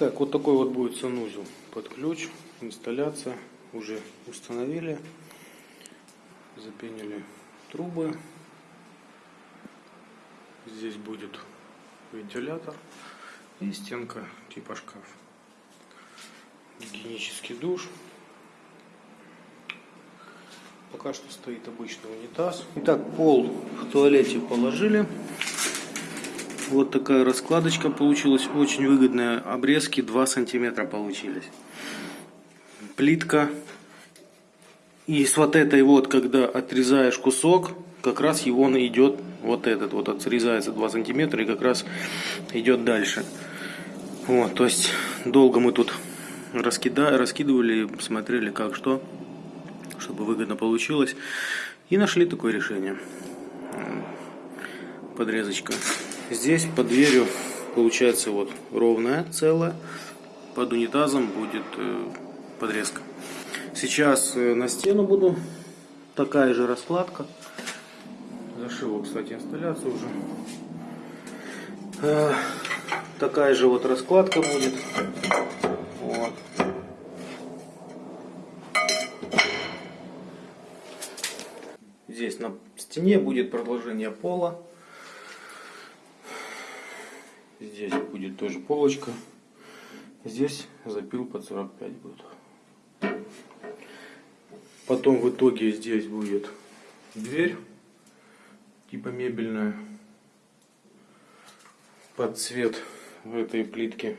Так, вот такой вот будет санузел под ключ. Инсталляция уже установили. Запенили трубы. Здесь будет вентилятор и стенка типа шкаф. Гигиенический душ. Пока что стоит обычный унитаз. Итак, пол в туалете положили. Вот такая раскладочка получилась. Очень выгодная. Обрезки 2 сантиметра получились. Плитка. И с вот этой вот, когда отрезаешь кусок, как раз его он идет, вот этот вот отрезается 2 сантиметра и как раз идет дальше. Вот, то есть долго мы тут раскида, раскидывали, смотрели как что, чтобы выгодно получилось. И нашли такое решение. Подрезочка. Здесь под дверью получается вот ровная целая. Под унитазом будет э, подрезка. Сейчас э, на стену буду. Такая же раскладка. Зашил, кстати, инсталляцию уже. Э, такая же вот раскладка будет. Вот. Здесь на стене будет продолжение пола. Здесь будет тоже полочка. Здесь запил под 45 будет. Потом в итоге здесь будет дверь, типа мебельная, под цвет этой плитки.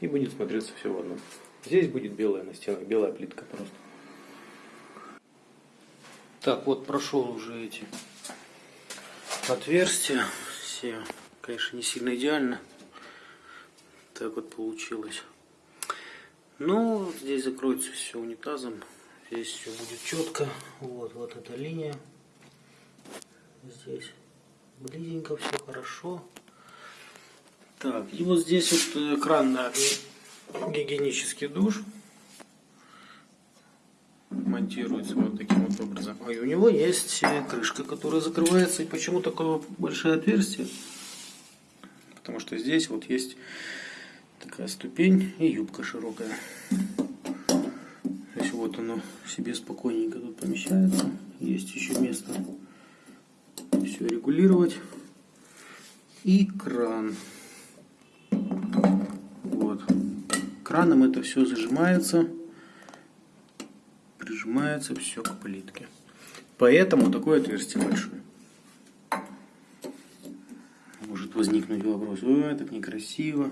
И будет смотреться все в одном. Здесь будет белая на стенах, белая плитка просто. Так, вот прошел уже эти отверстия все. Конечно, не сильно идеально. Так вот получилось. Ну, здесь закроется все унитазом. Здесь все будет четко. Вот, вот эта линия. Здесь близенько все хорошо. Так, и вот здесь вот кран на гигиенический душ монтируется вот таким вот образом. И у него есть крышка, которая закрывается. И почему такое большое отверстие? Потому что здесь вот есть такая ступень и юбка широкая. То есть вот оно себе спокойненько тут помещается. Есть еще место все регулировать. И кран. Вот. Краном это все зажимается, прижимается все к плитке. Поэтому такое отверстие большое возникнуть вопрос, ой, так некрасиво.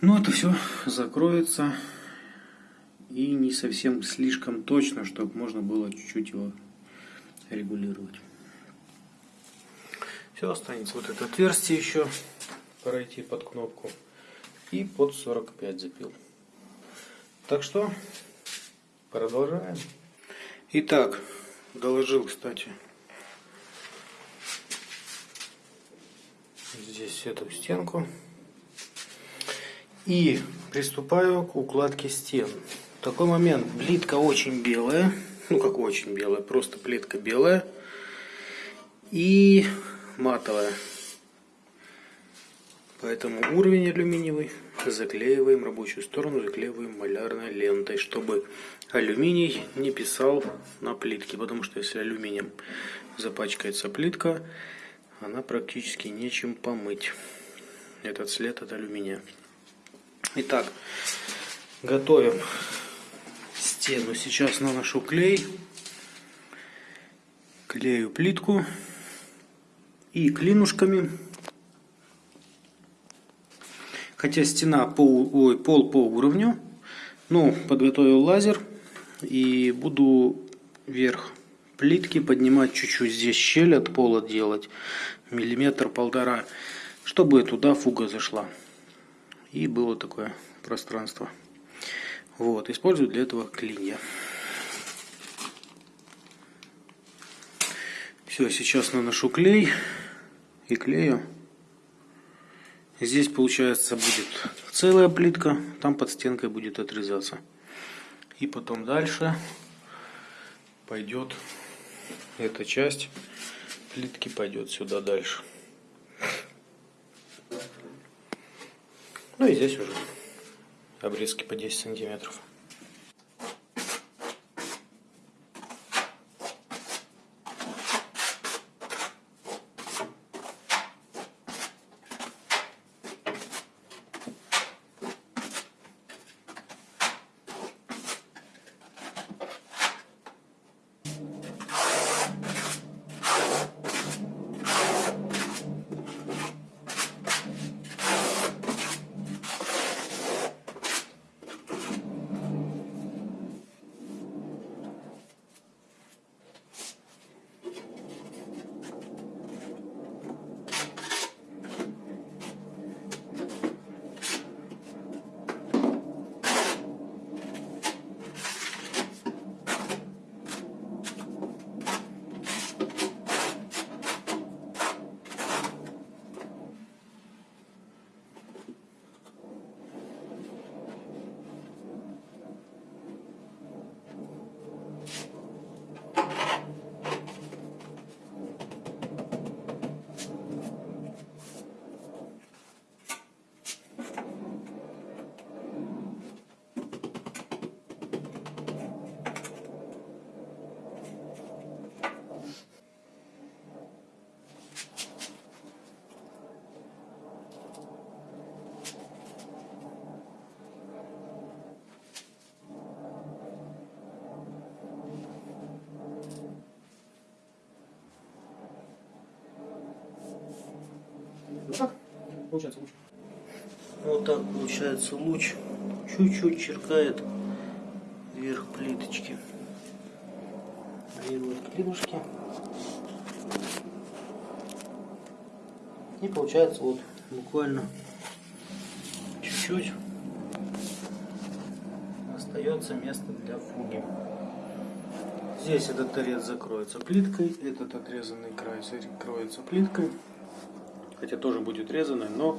Но ну, это все закроется и не совсем слишком точно, чтобы можно было чуть-чуть его регулировать. Все, останется вот это отверстие еще пройти под кнопку и под 45 запил. Так что продолжаем. Итак, доложил, кстати, здесь эту стенку. И приступаю к укладке стен. Такой момент. Плитка очень белая. Ну, как очень белая. Просто плитка белая. И матовая. Поэтому уровень алюминиевый заклеиваем рабочую сторону, заклеиваем малярной лентой, чтобы алюминий не писал на плитке. Потому что если алюминием запачкается плитка, она практически нечем помыть. Этот след от алюминия. Итак, готовим стену. Сейчас наношу клей. Клею плитку. И клинушками. Хотя стена по, ой, пол по уровню. Ну, подготовил лазер. И буду вверх плитки, поднимать чуть-чуть здесь щель от пола делать, миллиметр-полтора, чтобы туда фуга зашла. И было такое пространство. Вот, использую для этого клинья. Все, сейчас наношу клей и клею. Здесь получается будет целая плитка, там под стенкой будет отрезаться. И потом дальше пойдет эта часть плитки пойдет сюда дальше. Ну и здесь уже обрезки по 10 сантиметров. Получается луч. Вот так получается луч. Чуть-чуть черкает вверх плиточки. Делает клинушки. И получается вот буквально чуть-чуть остается место для фуги. Здесь этот торец закроется плиткой, этот отрезанный край закроется плиткой. Хотя тоже будет резаный, но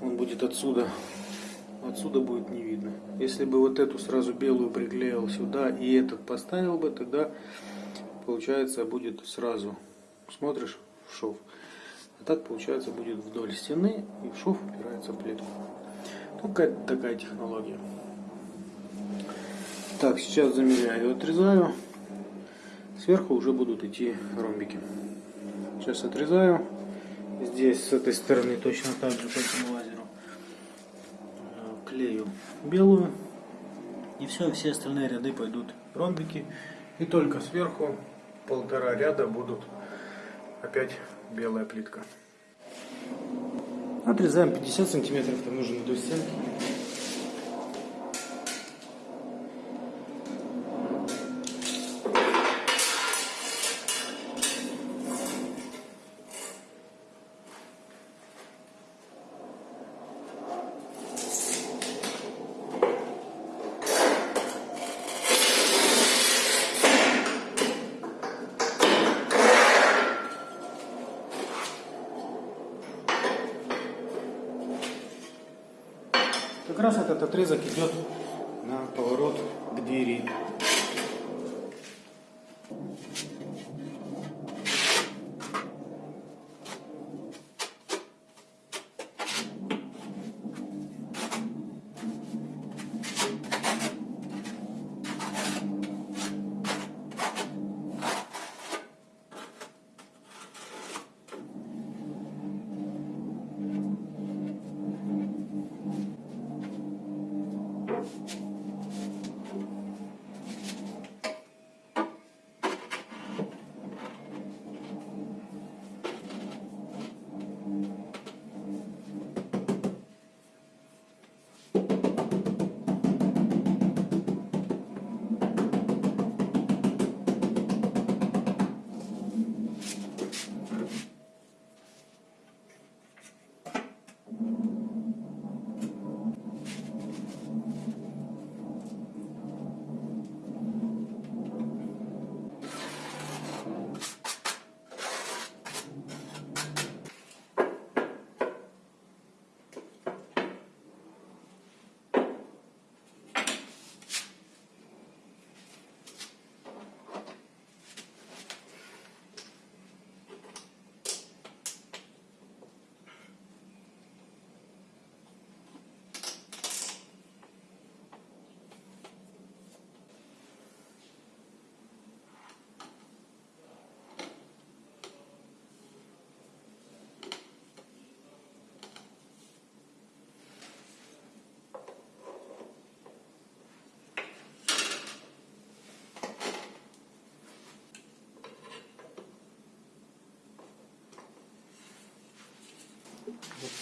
он будет отсюда. Отсюда будет не видно. Если бы вот эту сразу белую приклеил сюда и этот поставил бы, тогда получается будет сразу. Смотришь в шов. А так получается будет вдоль стены и в шов упирается плитка. Ну, какая-то такая технология. Так, сейчас замеряю, отрезаю. Сверху уже будут идти ромбики. Сейчас отрезаю. Здесь с этой стороны точно так же по этому лазеру э, клею белую. И все, все остальные ряды пойдут ромбики. И только сверху полтора ряда будут опять белая плитка. Отрезаем 50 сантиметров, там нужно до стенки. Раз этот отрезок идет на поворот к двери.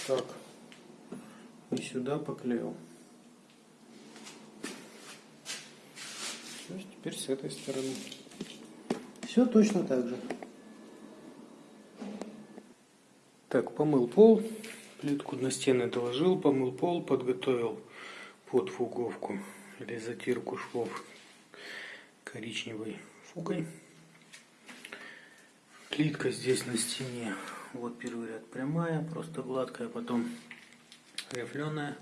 Так. И сюда поклеил. Есть теперь с этой стороны. Все точно так же. Так, помыл пол, плитку на стены доложил, помыл пол, подготовил под фуговку или затирку швов коричневой фугой. Плитка здесь на стене, вот первый ряд прямая, просто гладкая, потом рифленая.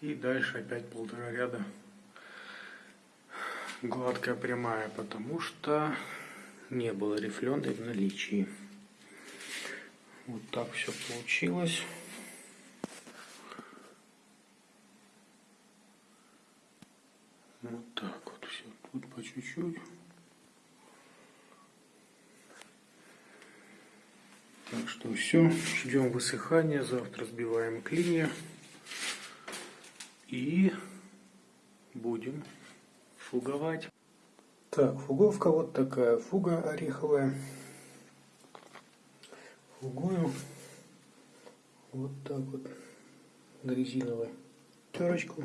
И дальше опять полтора ряда гладкая прямая, потому что не было рифленой в наличии. Вот так все получилось. Вот так вот все. Тут по чуть-чуть. Так что все. Ждем высыхания. Завтра сбиваем клинья. И будем фуговать. Так, фуговка вот такая. Фуга ореховая. Фугую вот так вот на резиновой терочку.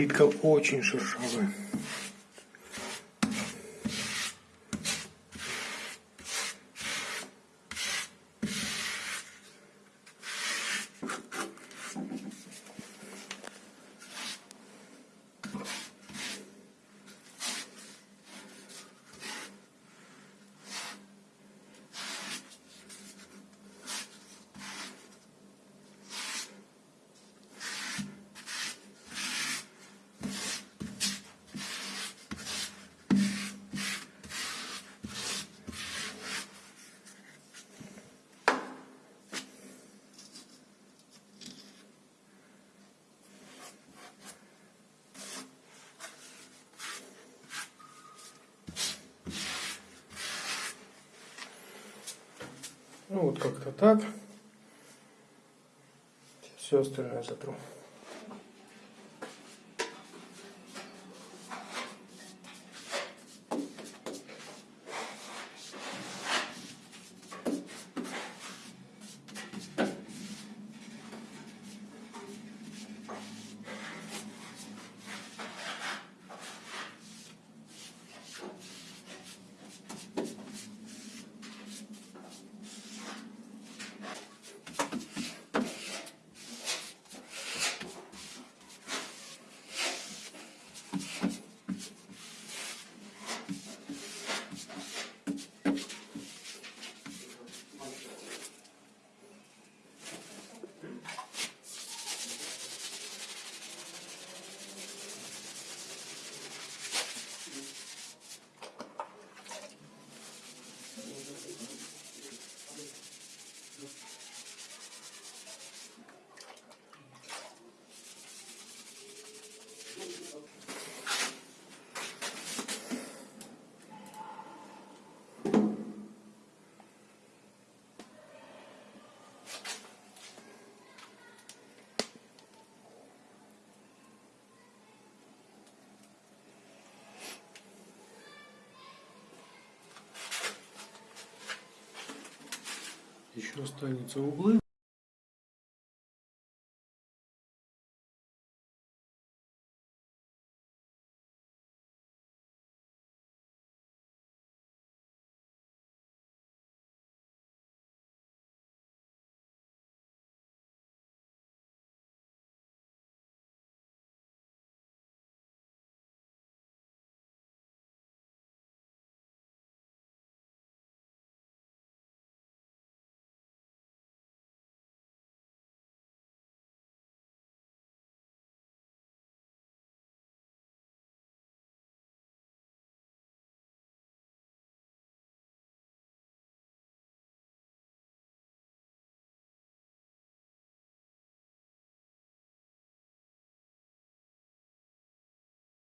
Плитка очень шершавая. Ну вот как-то так. Все остальное затру. Еще останется углы.